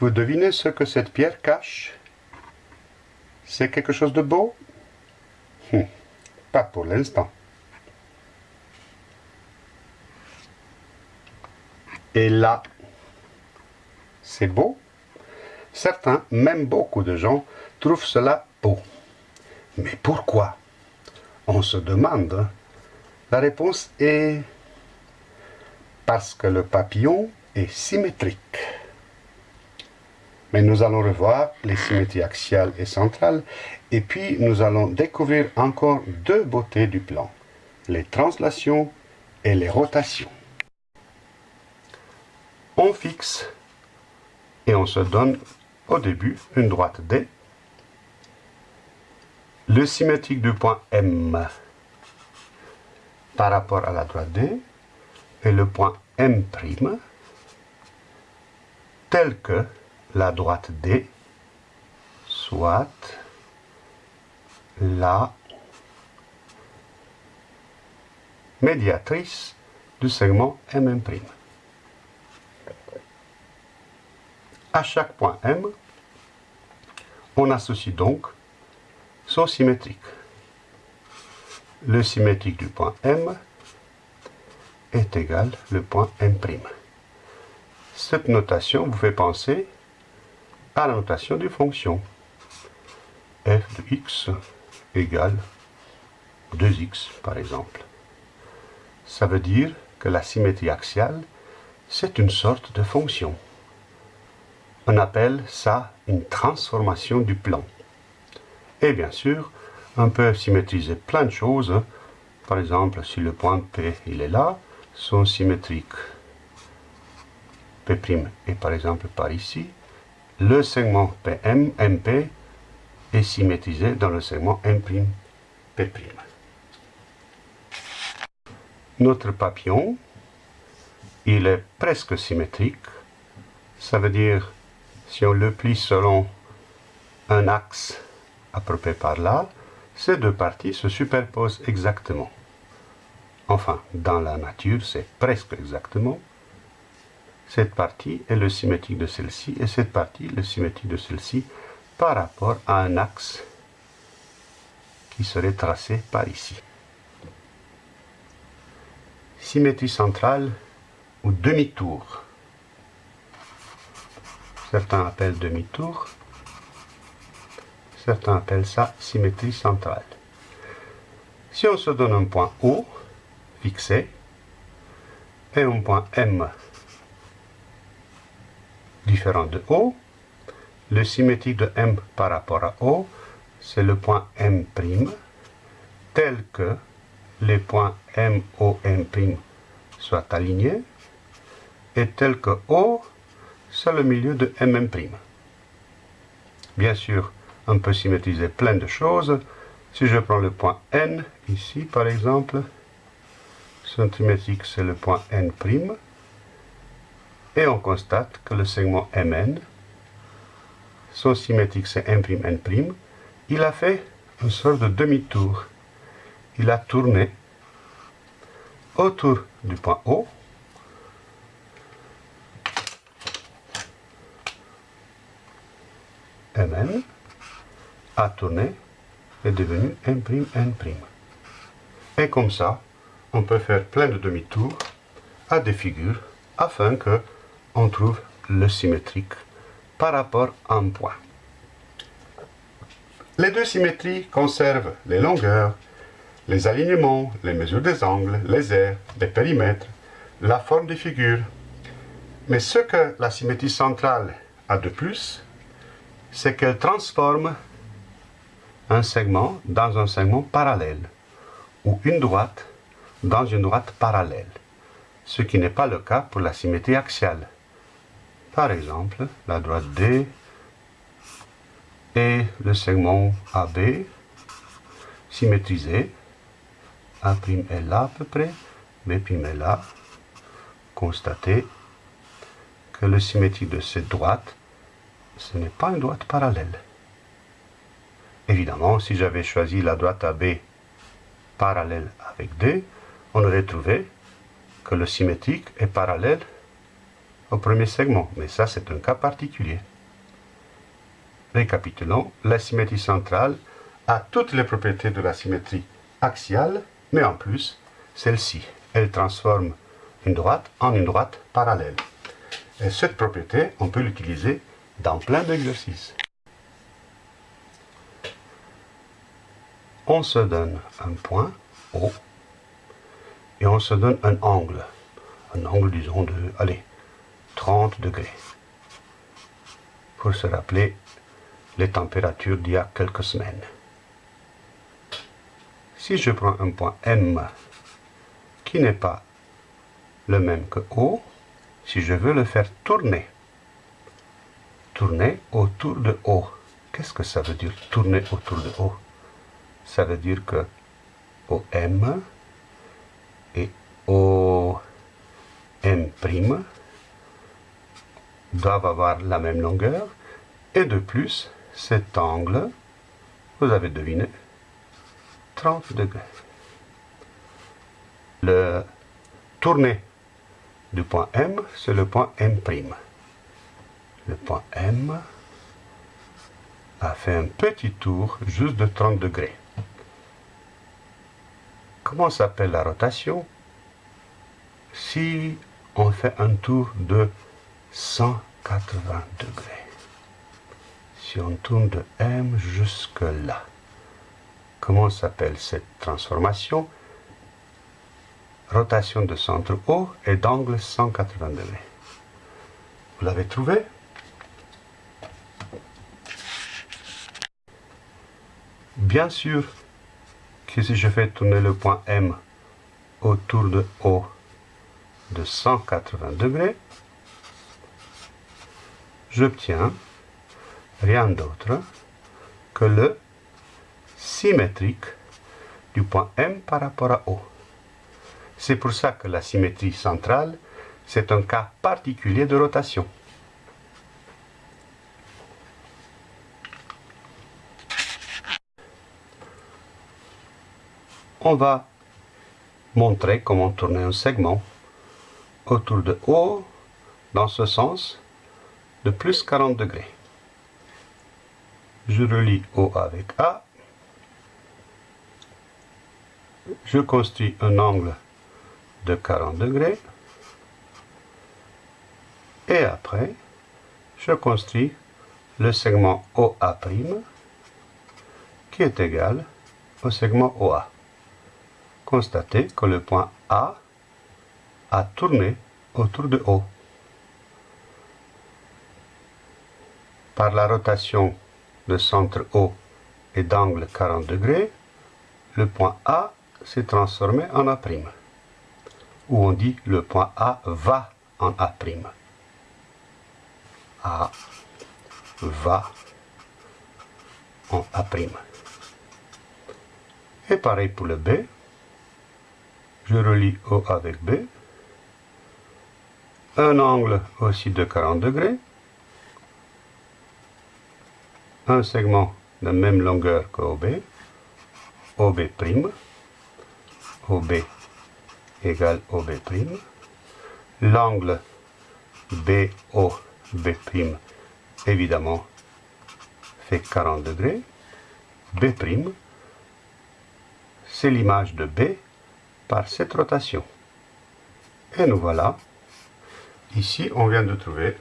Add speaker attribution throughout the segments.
Speaker 1: Vous devinez ce que cette pierre cache? C'est quelque chose de beau? Hum, Pas pour l'instant. Et là, c'est beau Certains, même beaucoup de gens, trouvent cela beau. Mais pourquoi? On se demande. La réponse est parce que le papillon est symétrique. Mais nous allons revoir les symétries axiales et centrales, et puis nous allons découvrir encore deux beautés du plan, les translations et les rotations. On fixe et on se donne au début une droite D, le symétrique du point M par rapport à la droite D et le point M' tel que la droite D soit la médiatrice du segment MM'. À chaque point M, on associe donc son symétrique. Le symétrique du point M est égal le point M'. Cette notation vous fait penser à la notation des fonctions. f de x égale 2x, par exemple. Ça veut dire que la symétrie axiale, c'est une sorte de fonction. On appelle ça une transformation du plan. Et bien sûr, on peut symétriser plein de choses. Par exemple, si le point P il est là, son symétrique P' est par exemple par ici, le segment PM, MP est symétrisé dans le segment M', P'. Notre papillon, il est presque symétrique. Ça veut dire si on le plie selon un axe près par là, ces deux parties se superposent exactement. Enfin, dans la nature, c'est presque exactement. Cette partie est le symétrique de celle-ci et cette partie le symétrique de celle-ci par rapport à un axe qui serait tracé par ici. Symétrie centrale ou demi-tour. Certains appellent demi-tour. Certains appellent ça symétrie centrale. Si on se donne un point O, fixé, et un point M différent de O, le symétrique de M par rapport à O, c'est le point M', tel que les points M, O, M' soient alignés, et tel que O c'est le milieu de MM'. Bien sûr, on peut symétriser plein de choses. Si je prends le point N, ici par exemple, symétrique c'est le point N', et on constate que le segment MN, son symétrique c'est M'N', il a fait une sorte de demi-tour. Il a tourné autour du point O, Mn a tourné est devenu M'N'. Et comme ça, on peut faire plein de demi-tours à des figures afin que on trouve le symétrique par rapport à un point. Les deux symétries conservent les longueurs, les alignements, les mesures des angles, les aires, les périmètres, la forme des figures. Mais ce que la symétrie centrale a de plus, c'est qu'elle transforme un segment dans un segment parallèle, ou une droite dans une droite parallèle, ce qui n'est pas le cas pour la symétrie axiale. Par exemple, la droite D et le segment AB est là à peu près, B' est là, constatez que le symétrie de cette droite ce n'est pas une droite parallèle. Évidemment, si j'avais choisi la droite AB parallèle avec D, on aurait trouvé que le symétrique est parallèle au premier segment, mais ça c'est un cas particulier. Récapitulons, la symétrie centrale a toutes les propriétés de la symétrie axiale, mais en plus, celle-ci, elle transforme une droite en une droite parallèle. Et cette propriété, on peut l'utiliser dans plein d'exercices. On se donne un point O et on se donne un angle. Un angle, disons, de, allez, 30 degrés. Pour se rappeler les températures d'il y a quelques semaines. Si je prends un point M qui n'est pas le même que O, si je veux le faire tourner, tourner autour de O, qu'est-ce que ça veut dire tourner autour de O? Ça veut dire que OM et OM' doivent avoir la même longueur et de plus cet angle, vous avez deviné, 30 degrés. Le tourné du point M, c'est le point M'. Le point M a fait un petit tour juste de 30 degrés. Comment s'appelle la rotation? Si on fait un tour de 180 degrés si on tourne de M jusque là. Comment s'appelle cette transformation? Rotation de centre O et d'angle 180 degrés. Vous l'avez trouvé? Bien sûr que si je fais tourner le point M autour de O de 180 degrés, j'obtiens rien d'autre que le symétrique du point M par rapport à O. C'est pour ça que la symétrie centrale, c'est un cas particulier de rotation. On va montrer comment tourner un segment autour de O dans ce sens de plus 40 degrés je relie O avec A, je construis un angle de 40 degrés, et après, je construis le segment OA' qui est égal au segment OA. Constatez que le point A a tourné autour de O. Par la rotation le centre O est d'angle 40 degrés, le point A s'est transformé en A', ou on dit le point A va en A'. A va en A'. Et pareil pour le B, je relie O avec B, un angle aussi de 40 degrés, un segment de même longueur que OB, OB', OB égale OB', l'angle BOB' évidemment fait 40 degrés, B', c'est l'image de B par cette rotation. Et nous voilà, ici on vient de trouver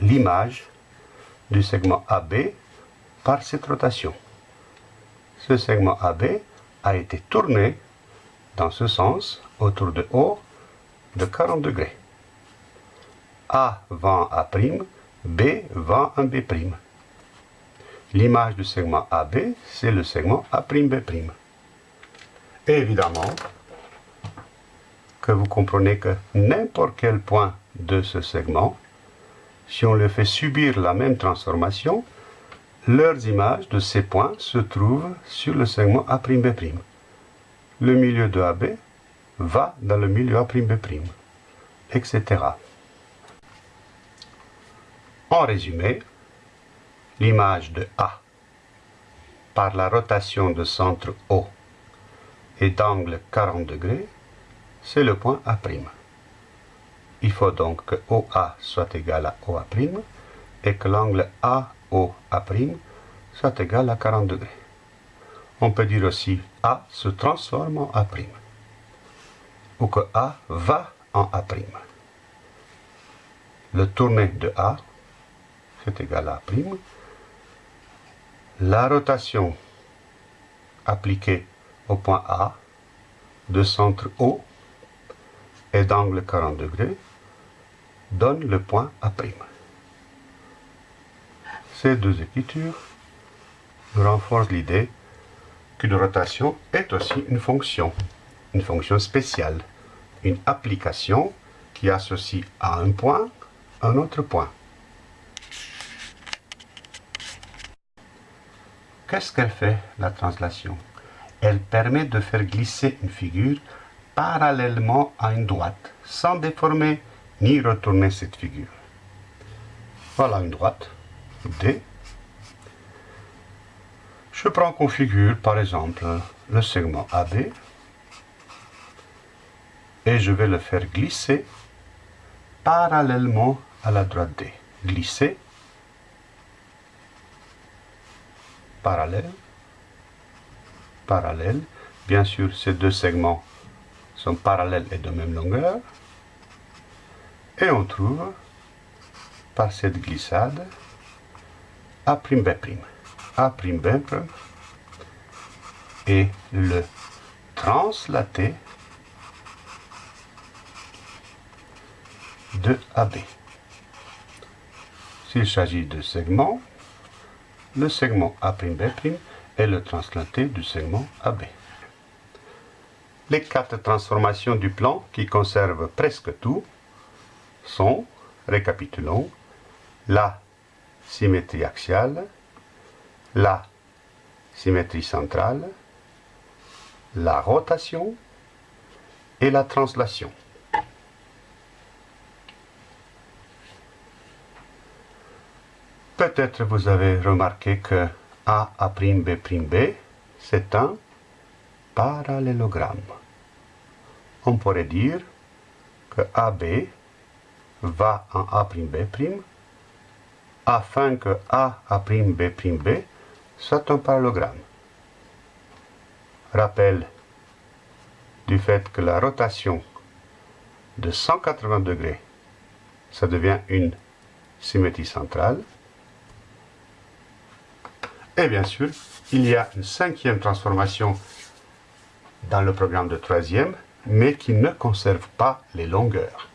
Speaker 1: l'image du segment AB par cette rotation. Ce segment AB a été tourné dans ce sens autour de O de 40 degrés. A va en A', B va en B'. L'image du segment AB, c'est le segment A'B'. Évidemment, que vous comprenez que n'importe quel point de ce segment si on leur fait subir la même transformation, leurs images de ces points se trouvent sur le segment A'B'. Le milieu de AB va dans le milieu A'B', etc. En résumé, l'image de A par la rotation de centre O et d'angle 40 degrés c'est le point A'. Il faut donc que OA soit égal à OA' et que l'angle AOA' soit égal à 40 degrés. On peut dire aussi A se transforme en A', ou que A va en A'. Le tourné de A, c'est égal à A'. La rotation appliquée au point A de centre O et d'angle 40 degrés donne le point A'. Ces deux écritures renforcent l'idée qu'une rotation est aussi une fonction, une fonction spéciale, une application qui associe à un point un autre point. Qu'est-ce qu'elle fait, la translation? Elle permet de faire glisser une figure parallèlement à une droite, sans déformer ni retourner cette figure. Voilà une droite, D. Je prends comme figure, par exemple, le segment AB, et je vais le faire glisser parallèlement à la droite D. Glisser, parallèle, parallèle. Bien sûr, ces deux segments sont parallèles et de même longueur. Et on trouve, par cette glissade, A'B'. A'B' et le translaté de AB. S'il s'agit de segments, le segment A'B' est le translaté du segment AB. Les quatre transformations du plan qui conservent presque tout sont, récapitulons, la symétrie axiale, la symétrie centrale, la rotation et la translation. Peut-être vous avez remarqué que A, A'B', c'est un parallélogramme. On pourrait dire que AB va en A'B' afin que A, A'B' soit un parallélogramme. Rappel du fait que la rotation de 180 degrés, ça devient une symétrie centrale. Et bien sûr, il y a une cinquième transformation dans le programme de troisième, mais qui ne conserve pas les longueurs.